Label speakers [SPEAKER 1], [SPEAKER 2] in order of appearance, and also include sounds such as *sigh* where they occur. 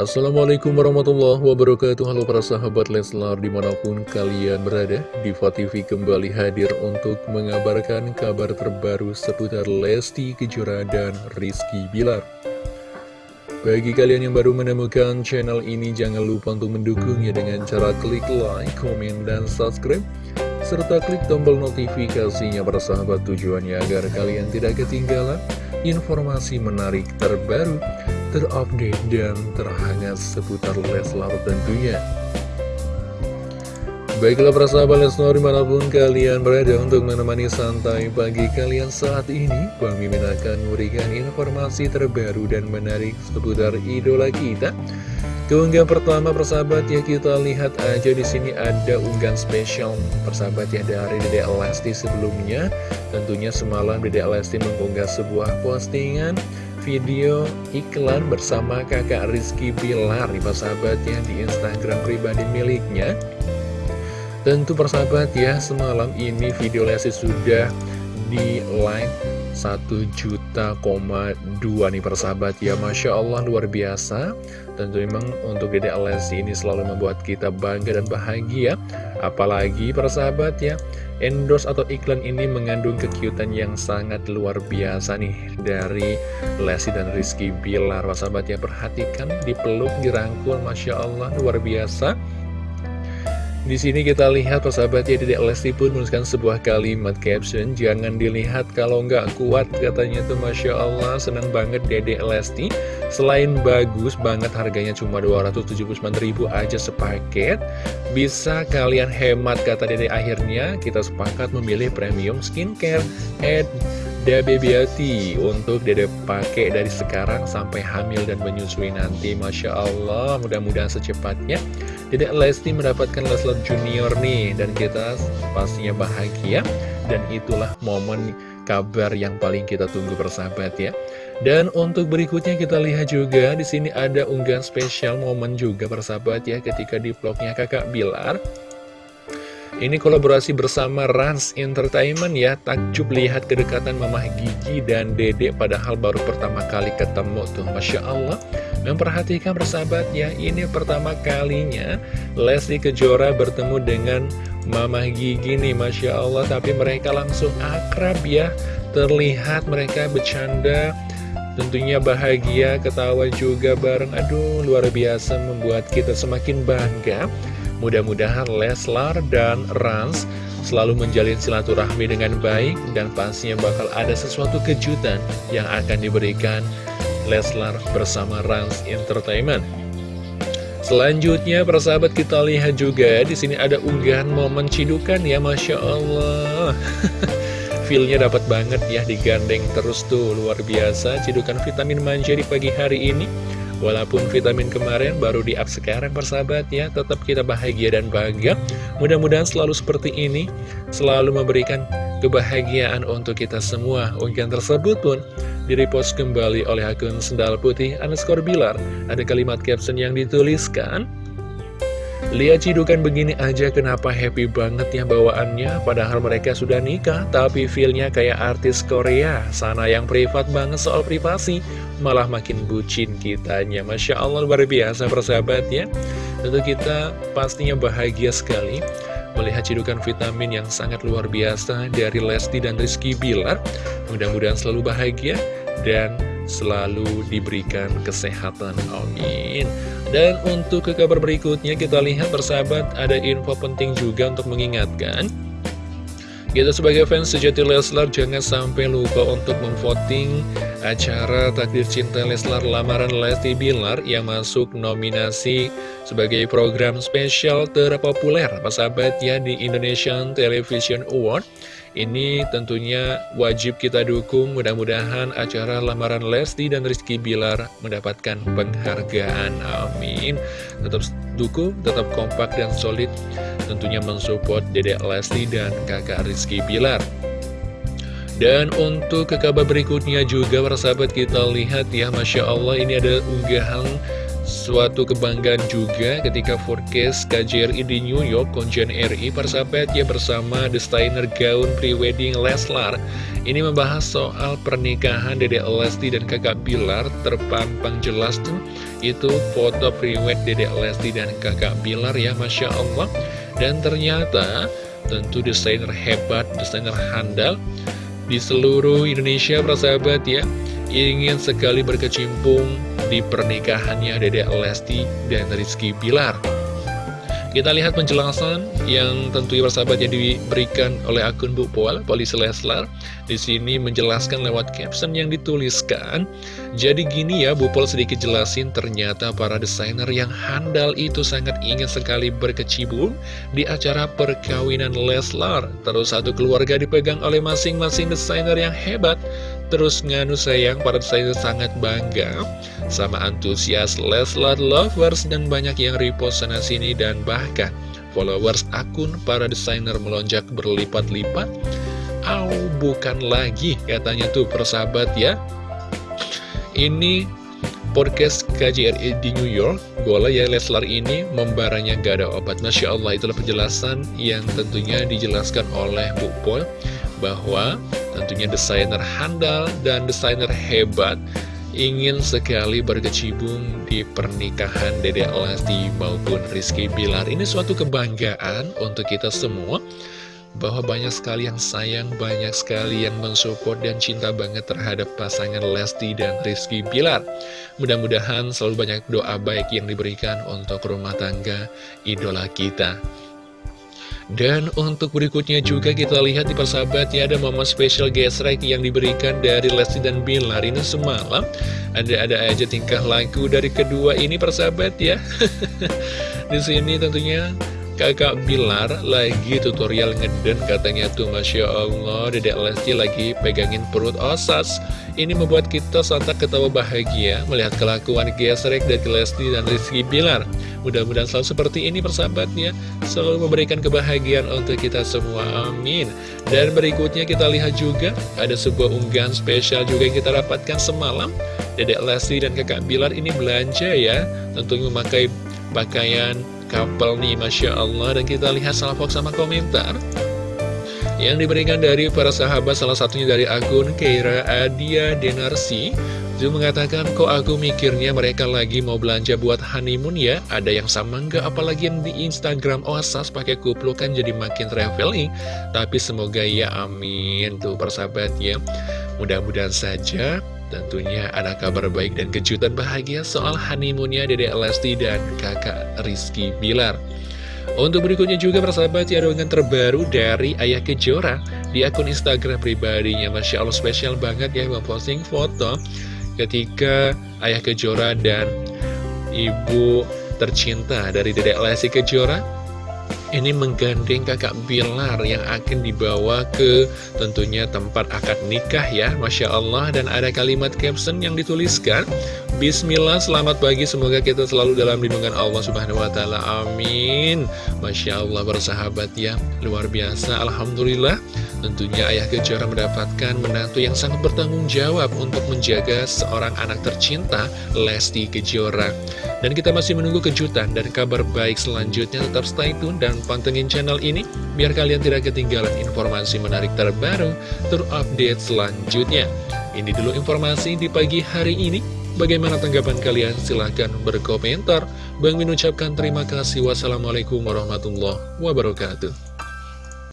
[SPEAKER 1] Assalamualaikum warahmatullahi wabarakatuh. Halo para sahabat Leslar di mana pun kalian berada Diva TV kembali hadir untuk mengabarkan kabar terbaru seputar Lesti Kejora dan Rizky Bilar. Bagi kalian yang baru menemukan channel ini jangan lupa untuk mendukungnya dengan cara klik like, komen, dan subscribe serta klik tombol notifikasinya para sahabat tujuannya agar kalian tidak ketinggalan informasi menarik terbaru terupdate dan terhangat seputar Leslar tentunya. Baiklah para sahabat Leslar di mana pun kalian berada untuk menemani santai pagi kalian saat ini Bang Mimin akan memberikan informasi terbaru dan menarik seputar idola kita. Keunggahan pertama persahabat ya kita lihat aja di sini ada unggahan spesial. Persahabat ya dari Dede Lesti sebelumnya. Tentunya semalam Dede Lesti mengunggah sebuah postingan video iklan bersama kakak Rizky Bilar nih ya di Instagram pribadi miliknya. Tentu persahabat ya semalam ini video Lesti sudah di like 1 juta koma 2 nih persahabat ya Masya Allah luar biasa Tentu memang untuk Dede Lesti ini selalu membuat kita bangga dan bahagia Apalagi persahabat ya endorse atau iklan ini mengandung kekiutan yang sangat luar biasa nih dari Lesti dan Rizky Bilar. Sahabat ya perhatikan dipeluk, dirangkul, Masya Allah luar biasa. Di sini kita lihat persahabat ya Dedek Lesti pun menuliskan sebuah kalimat caption Jangan dilihat kalau nggak kuat katanya tuh Masya Allah. Senang banget Dedek Lesti. Selain bagus banget harganya cuma 279 ribu aja sepaket. Bisa kalian hemat kata Dedek akhirnya. Kita sepakat memilih premium skincare. Ed Dabe Beauty untuk dede pakai dari sekarang sampai hamil dan menyusui nanti. Masya Allah mudah-mudahan secepatnya. Dede Lesti mendapatkan Leslar Junior nih dan kita pastinya bahagia. Dan itulah momen kabar yang paling kita tunggu persahabat ya. Dan untuk berikutnya kita lihat juga di sini ada unggahan spesial momen juga persahabat ya ketika di vlognya kakak Bilar ini kolaborasi bersama Rans Entertainment ya. Takjub lihat kedekatan Mamah Gigi dan Dede Padahal baru pertama kali ketemu tuh. Masya Allah. Memperhatikan persahabat ya Ini pertama kalinya Lesti Kejora bertemu dengan Mamah Gigi nih Masya Allah. Tapi mereka langsung akrab ya. Terlihat mereka bercanda Tentunya bahagia, ketawa juga bareng. Aduh luar biasa membuat kita semakin bangga Mudah-mudahan Leslar dan Rans selalu menjalin silaturahmi dengan baik dan pastinya bakal ada sesuatu kejutan yang akan diberikan Leslar bersama Rans Entertainment. Selanjutnya, persahabat kita lihat juga di sini ada unggahan momen cidukan ya, masya Allah. *laughs* Feelnya dapat banget ya digandeng terus tuh luar biasa cidukan vitamin manja di pagi hari ini. Walaupun vitamin kemarin baru di up sekarang persahabat ya Tetap kita bahagia dan bangga. Mudah-mudahan selalu seperti ini Selalu memberikan kebahagiaan untuk kita semua. Unggahan tersebut pun direpost kembali oleh akun Sendal Putih underscore Bilar. Ada kalimat caption yang dituliskan Lihat cidukan begini aja kenapa happy banget ya bawaannya Padahal mereka sudah nikah Tapi feelnya kayak artis Korea. Sana yang privat banget soal privasi Malah makin bucin kitanya. Masya Allah luar biasa persahabat ya Tentu kita pastinya bahagia sekali Melihat cidukan vitamin yang sangat luar biasa Dari Lesti dan Rizky Bilar. Mudah-mudahan selalu bahagia Dan selalu diberikan kesehatan. Amin dan untuk ke kabar berikutnya kita lihat bersahabat ada info penting juga untuk mengingatkan. Kita sebagai fans sejati Leslar jangan sampai lupa untuk memvoting acara Takdir Cinta Leslar Lamaran Lesti Bilar yang masuk nominasi sebagai program spesial terpopuler. Sahabat ya di Indonesian Television Award ini tentunya wajib kita dukung. Mudah-mudahan acara lamaran Lesti dan Rizky Bilar mendapatkan penghargaan. Amin. Tetap dukung tetap kompak dan solid. Tentunya mensupport dedek Lesti dan kakak Rizky Bilar. Dan untuk ke kabar berikutnya juga para sahabat kita lihat ya. Masya Allah ini ada unggahan Suatu kebanggaan juga ketika forecast KJRI di New York, Konjen RI, persahabat ya bersama desainer gaun prewedding Leslar. Ini membahas soal pernikahan Dede Lesti dan kakak Bilar, terpampang jelas tuh. Itu foto prewed Dede Lesti dan kakak Bilar ya, Masya Allah. Dan ternyata tentu desainer hebat, desainer handal di seluruh Indonesia, persahabat ya ingin sekali berkecimpung di pernikahannya Dedek Lesti dan Rizky Pilar. Kita lihat penjelasan yang tentunya bersahabat yang diberikan oleh akun Bu Pol, Polisi Leslar. Di sini menjelaskan lewat caption yang dituliskan. Jadi gini ya, Bu Pol sedikit jelasin ternyata para desainer yang handal itu sangat ingin sekali berkecimpung di acara perkawinan Leslar. Terus satu keluarga dipegang oleh masing-masing desainer yang hebat. Terus nganu sayang, para desainer sangat bangga sama antusias Leslar Lovers dan banyak yang repost sana sini dan bahkan followers akun para desainer melonjak berlipat-lipat. Au, bukan lagi katanya tuh persahabat ya. Ini podcast KJRI di New York Bola ya Leslar ini membaranya gak ada obat Masya Allah itulah penjelasan yang tentunya dijelaskan oleh Bu Pol Bahwa tentunya desainer handal dan desainer hebat ingin sekali berkecimpung di pernikahan Dede Lesti maupun Rizky Bilar. Ini suatu kebanggaan untuk kita semua bahwa banyak sekali yang sayang, banyak sekali yang mensupport dan cinta banget terhadap pasangan Lesti dan Rizky Bilar. Mudah-mudahan selalu banyak doa baik yang diberikan untuk rumah tangga idola kita. Dan untuk berikutnya juga kita lihat di persahabat ya ada momen spesial gesrek yang diberikan dari Lesti dan Bilar ini semalam. Ada-ada aja tingkah laku dari kedua ini persahabat ya. *laughs* Di sini tentunya kakak Bilar lagi tutorial ngeden katanya tuh Masya Allah Dedek Lesti lagi pegangin perut osas Ini membuat kita sontak ketawa bahagia melihat kelakuan gesrek dari Lesti dan Rizky Bilar Mudah-mudahan selalu seperti ini persahabatnya. Selalu memberikan kebahagiaan untuk kita semua. Amin. Dan berikutnya kita lihat juga Ada sebuah unggahan spesial juga yang kita dapatkan semalam. Dedek Lesti dan kakak Bilar ini belanja ya Tentunya memakai pakaian couple nih Masya Allah. Dan kita lihat salvok sama komentar yang diberikan dari para sahabat salah satunya dari akun Keira Adia Denarsi Zul mengatakan, kok aku mikirnya mereka lagi mau belanja buat honeymoon ya? Ada yang sama nggak? Apalagi yang di Instagram Oasas pakai kupluk kan jadi makin traveling. Tapi semoga ya amin. Tuh persahabat ya. Mudah-mudahan saja tentunya ada kabar baik dan kejutan bahagia soal honeymoonnya Dede Lesti dan kakak Rizky Bilar. Untuk berikutnya juga persahabat ya dengan terbaru dari Ayah Kejora di akun Instagram pribadinya Masya Allah spesial banget ya memposting foto ketika Ayah Kejora dan Ibu tercinta dari Dedek Lesti Kejora ini menggandeng kakak Bilar yang akan dibawa ke tentunya tempat akad nikah ya Masya Allah dan ada kalimat caption yang dituliskan Bismillah, selamat pagi, semoga kita selalu dalam lindungan Allah Subhanahu Wa Taala. Amin. Masya Allah bersahabat ya, luar biasa. Alhamdulillah, tentunya Ayah Kejora mendapatkan menantu yang sangat bertanggung jawab untuk menjaga seorang anak tercinta, Lesti Kejora. Dan kita masih menunggu kejutan dan kabar baik selanjutnya. Tetap stay tune dan pantengin channel ini, biar kalian tidak ketinggalan informasi menarik terbaru, terupdate selanjutnya. Ini dulu informasi di pagi hari ini. Bagaimana tanggapan kalian? Silahkan berkomentar. Bang Min ucapkan terima kasih. Wassalamualaikum warahmatullahi wabarakatuh.